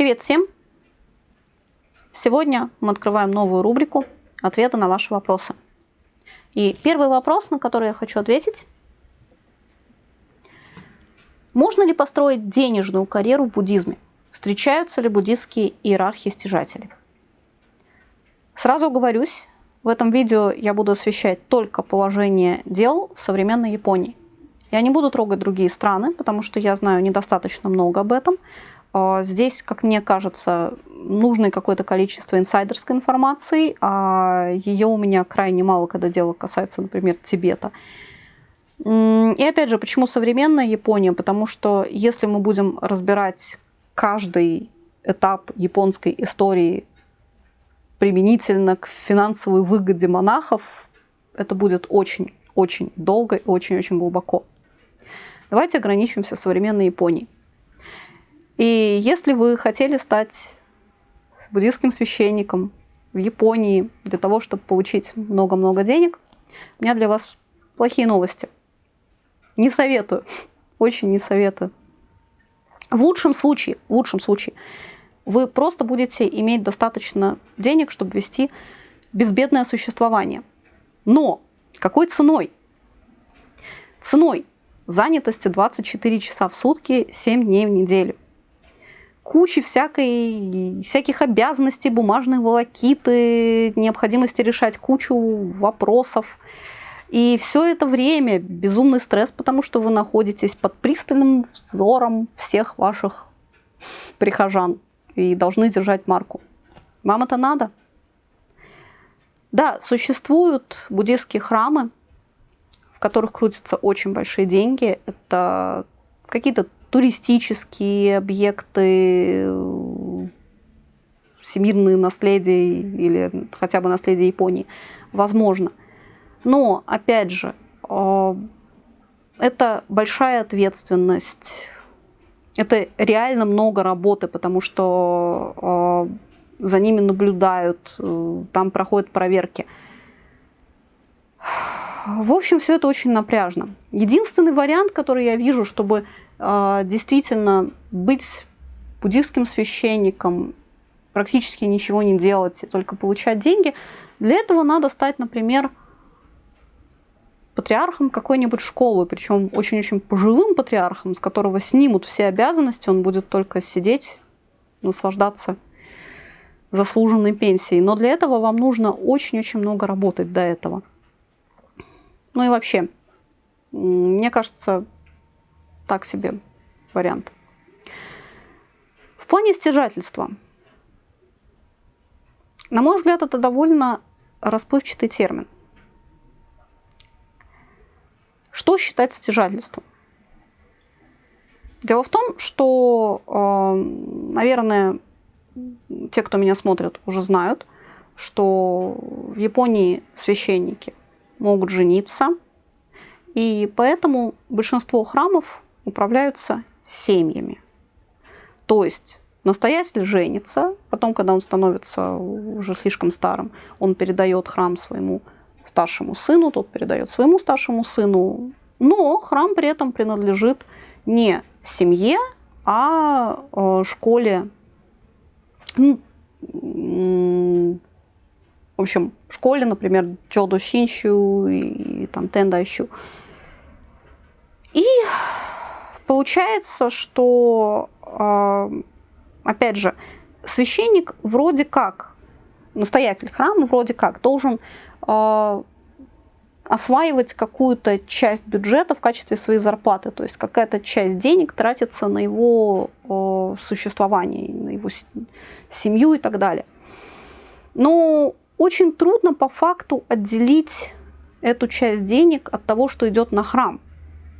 Привет всем! Сегодня мы открываем новую рубрику «Ответы на ваши вопросы». И первый вопрос, на который я хочу ответить. Можно ли построить денежную карьеру в буддизме? Встречаются ли буддистские иерархи-стяжатели? Сразу оговорюсь, в этом видео я буду освещать только положение дел в современной Японии. Я не буду трогать другие страны, потому что я знаю недостаточно много об этом. А, здесь, как мне кажется, нужно какое-то количество инсайдерской информации, а ее у меня крайне мало, когда дело касается, например, Тибета. И опять же, почему современная Япония? Потому что если мы будем разбирать каждый этап японской истории применительно к финансовой выгоде монахов, это будет очень-очень долго и очень-очень глубоко. Давайте ограничимся современной Японией. И если вы хотели стать буддийским священником в Японии для того, чтобы получить много-много денег, у меня для вас плохие новости. Не советую, очень не советую. В лучшем случае, в лучшем случае, вы просто будете иметь достаточно денег, чтобы вести безбедное существование. Но какой ценой? Ценой занятости 24 часа в сутки, 7 дней в неделю. Кучи всякой, всяких обязанностей, бумажной волокиты, необходимости решать кучу вопросов. И все это время безумный стресс, потому что вы находитесь под пристальным взором всех ваших прихожан и должны держать марку. Вам это надо? Да, существуют буддийские храмы, в которых крутятся очень большие деньги. Это какие-то туристические объекты, всемирные наследия или хотя бы наследие Японии. Возможно. Но, опять же, э, это большая ответственность. Это реально много работы, потому что э, за ними наблюдают, э, там проходят проверки. В общем, все это очень напряжно. Единственный вариант, который я вижу, чтобы действительно быть буддийским священником, практически ничего не делать и только получать деньги, для этого надо стать, например, патриархом какой-нибудь школы, причем очень-очень пожилым патриархом, с которого снимут все обязанности, он будет только сидеть, наслаждаться заслуженной пенсией. Но для этого вам нужно очень-очень много работать до этого. Ну и вообще, мне кажется, так себе вариант. В плане стяжательства. На мой взгляд, это довольно расплывчатый термин. Что считать стяжательством? Дело в том, что, э, наверное, те, кто меня смотрит, уже знают, что в Японии священники могут жениться. И поэтому большинство храмов управляются семьями. То есть настоятель женится, потом, когда он становится уже слишком старым, он передает храм своему старшему сыну, тот передает своему старшему сыну. Но храм при этом принадлежит не семье, а э, школе в общем, школе, например, Джодо Шинщу и, и там Тендайщу. Получается, что, э, опять же, священник вроде как, настоятель храма вроде как должен э, осваивать какую-то часть бюджета в качестве своей зарплаты, то есть какая-то часть денег тратится на его э, существование, на его семью и так далее. Но очень трудно по факту отделить эту часть денег от того, что идет на храм.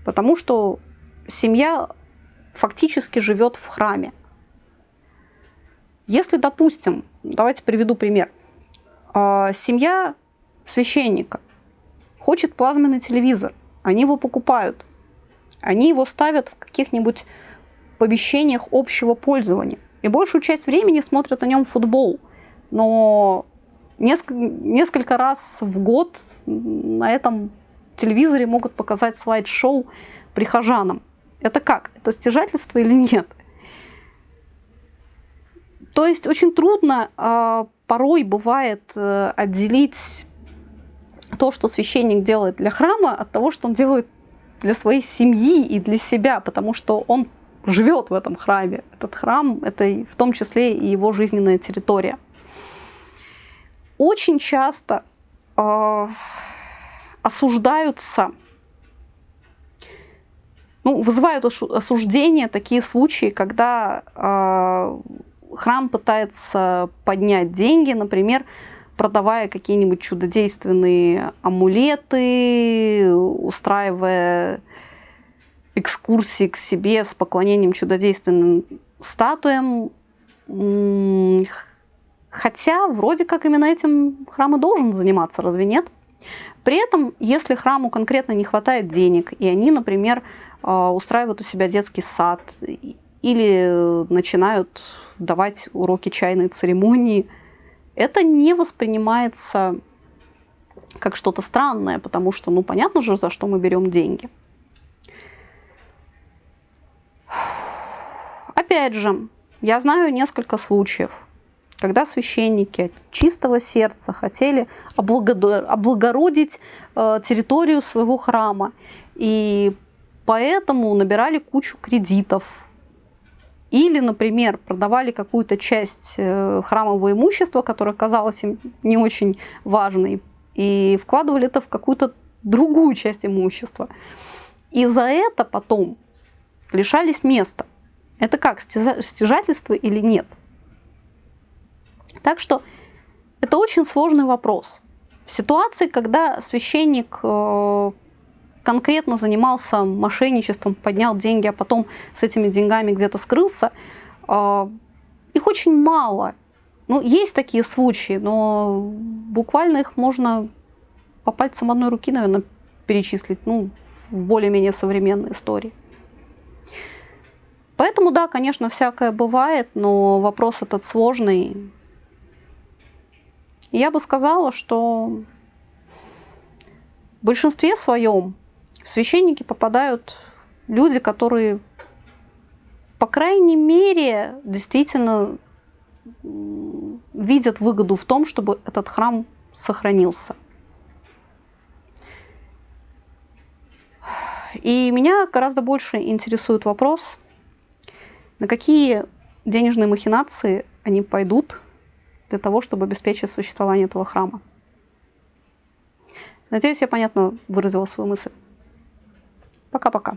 Потому что семья фактически живет в храме. Если, допустим, давайте приведу пример. А, семья священника хочет плазменный телевизор, они его покупают, они его ставят в каких-нибудь помещениях общего пользования. И большую часть времени смотрят на нем футбол. Но несколько, несколько раз в год на этом телевизоре могут показать слайд-шоу прихожанам. Это как? Это стяжательство или нет? То есть очень трудно э, порой бывает э, отделить то, что священник делает для храма, от того, что он делает для своей семьи и для себя, потому что он живет в этом храме. Этот храм – это в том числе и его жизненная территория. Очень часто э, осуждаются, ну, вызывают осуждение такие случаи, когда э, храм пытается поднять деньги, например, продавая какие-нибудь чудодейственные амулеты, устраивая экскурсии к себе с поклонением чудодейственным статуям. Хотя вроде как именно этим храм и должен заниматься, разве нет? При этом, если храму конкретно не хватает денег, и они, например, а, устраивают у себя детский сад или начинают давать уроки чайной церемонии – это не воспринимается как что-то странное, потому что, ну, понятно же, за что мы берем деньги. Опять же, я знаю несколько случаев, когда священники чистого сердца хотели облагородить э, территорию своего храма, и поэтому набирали кучу кредитов, или, например, продавали какую-то часть э, храмового имущества, которое казалось им не очень важной, и вкладывали это в какую-то другую часть имущества. И за это потом лишались места. Это как, стяжательство или нет? Так что это очень сложный вопрос. В ситуации, когда священник э, конкретно занимался мошенничеством, поднял деньги, а потом с этими деньгами где-то скрылся, а, их очень мало. Ну, есть такие случаи, но буквально их можно по пальцам одной руки, наверное, перечислить, ну, в более-менее современной истории. Поэтому, да, конечно, всякое бывает, но вопрос этот сложный. Я бы сказала, что в большинстве своем в священники попадают люди, которые, по крайней мере, действительно видят выгоду в том, чтобы этот храм сохранился. И меня гораздо больше интересует вопрос, на какие денежные махинации они пойдут для того, чтобы обеспечить существование этого храма. Надеюсь, я понятно выразила свою мысль. Пока-пока.